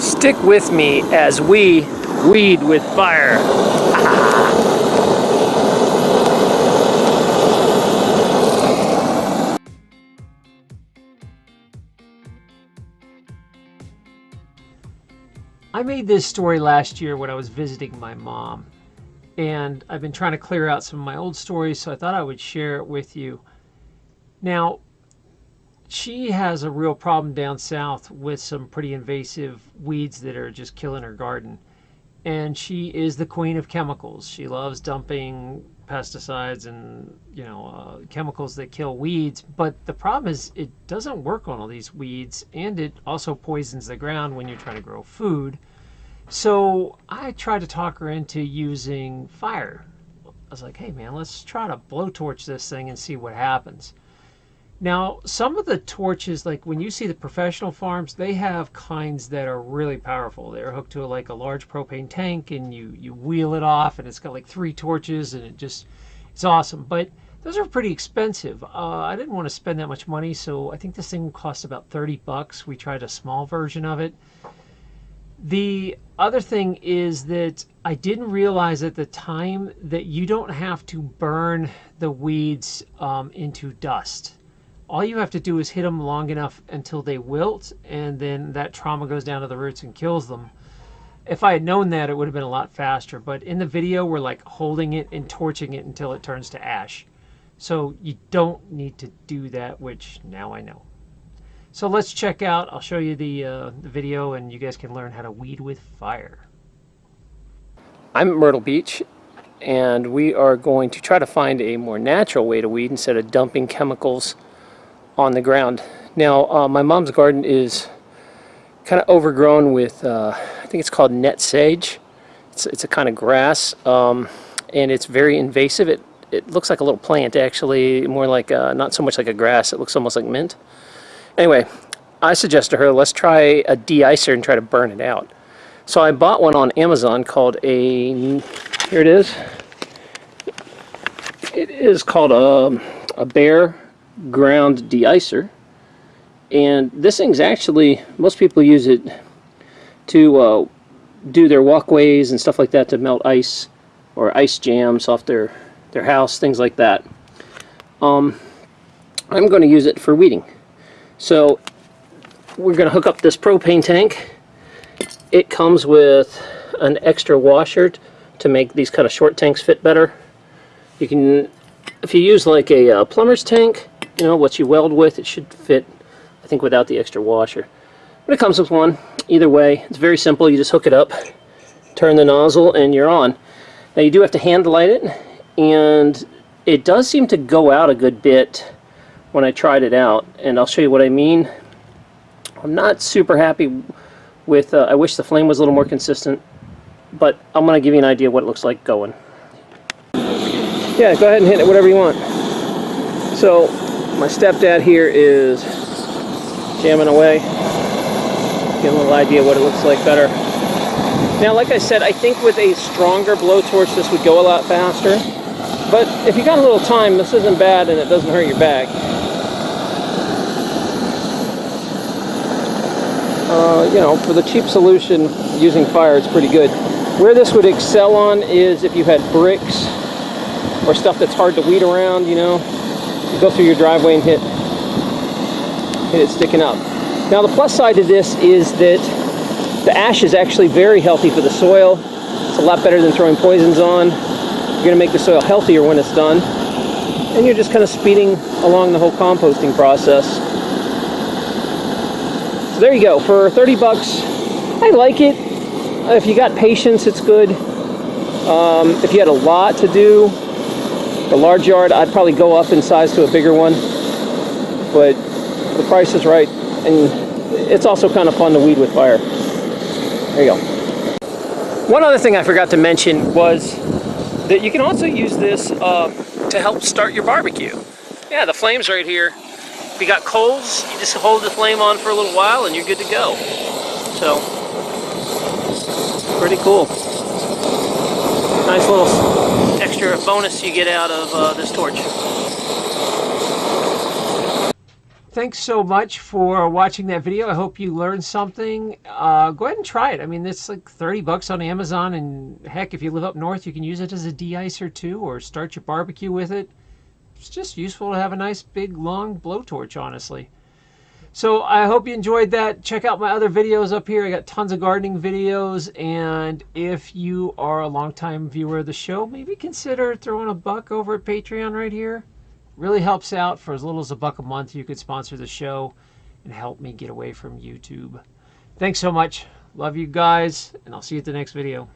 Stick with me as we weed with fire. I made this story last year when I was visiting my mom. And I've been trying to clear out some of my old stories, so I thought I would share it with you. Now, she has a real problem down south with some pretty invasive weeds that are just killing her garden. And she is the queen of chemicals. She loves dumping pesticides and you know uh, chemicals that kill weeds. But the problem is it doesn't work on all these weeds, and it also poisons the ground when you're trying to grow food. So I tried to talk her into using fire. I was like, hey man, let's try to blowtorch this thing and see what happens. Now, some of the torches, like when you see the professional farms, they have kinds that are really powerful. They're hooked to like a large propane tank and you, you wheel it off and it's got like three torches and it just, it's awesome. But those are pretty expensive. Uh, I didn't want to spend that much money, so I think this thing cost about 30 bucks. We tried a small version of it. The other thing is that I didn't realize at the time that you don't have to burn the weeds um, into dust all you have to do is hit them long enough until they wilt and then that trauma goes down to the roots and kills them. If I had known that, it would have been a lot faster. But in the video, we're like holding it and torching it until it turns to ash. So you don't need to do that, which now I know. So let's check out, I'll show you the, uh, the video and you guys can learn how to weed with fire. I'm at Myrtle Beach and we are going to try to find a more natural way to weed instead of dumping chemicals on the ground. Now, uh, my mom's garden is kind of overgrown with, uh, I think it's called nutsedge. It's, it's a kind of grass, um, and it's very invasive. It, it looks like a little plant, actually, more like, a, not so much like a grass. It looks almost like mint. Anyway, I suggest to her, let's try a de-icer and try to burn it out. So I bought one on Amazon called a, here it is. It is called a, a Bear ground de-icer. And this thing's actually most people use it to uh, do their walkways and stuff like that to melt ice or ice jams off their their house things like that. Um, I'm going to use it for weeding. So we're going to hook up this propane tank. It comes with an extra washer to make these kind of short tanks fit better. You can if you use like a uh, plumber's tank you know, what you weld with, it should fit, I think, without the extra washer. But it comes with one. Either way, it's very simple. You just hook it up, turn the nozzle, and you're on. Now you do have to hand light it, and it does seem to go out a good bit when I tried it out, and I'll show you what I mean. I'm not super happy with, uh, I wish the flame was a little more consistent, but I'm going to give you an idea what it looks like going. Yeah, go ahead and hit it whatever you want. So my stepdad here is jamming away. Get a little idea what it looks like better. Now, like I said, I think with a stronger blowtorch, this would go a lot faster. But if you got a little time, this isn't bad and it doesn't hurt your back. Uh, you know, for the cheap solution, using fire, it's pretty good. Where this would excel on is if you had bricks or stuff that's hard to weed around, you know, go through your driveway and hit, hit it sticking up. Now the plus side to this is that the ash is actually very healthy for the soil. It's a lot better than throwing poisons on. You're going to make the soil healthier when it's done. And you're just kind of speeding along the whole composting process. So there you go. For 30 bucks, I like it. If you got patience, it's good. Um, if you had a lot to do, the large yard, I'd probably go up in size to a bigger one, but the price is right, and it's also kind of fun to weed with fire. There you go. One other thing I forgot to mention was that you can also use this uh, to help start your barbecue. Yeah, the flame's right here. If you got coals, you just hold the flame on for a little while and you're good to go. So, pretty cool. Nice little extra bonus you get out of uh, this torch. thanks so much for watching that video. I hope you learned something. Uh, go ahead and try it. I mean, it's like 30 bucks on Amazon, and heck, if you live up north, you can use it as a de-icer too, or start your barbecue with it. It's just useful to have a nice big long blowtorch, honestly. So I hope you enjoyed that. Check out my other videos up here. I got tons of gardening videos. And if you are a longtime viewer of the show, maybe consider throwing a buck over at Patreon right here. Really helps out. For as little as a buck a month, you could sponsor the show and help me get away from YouTube. Thanks so much. Love you guys, and I'll see you at the next video.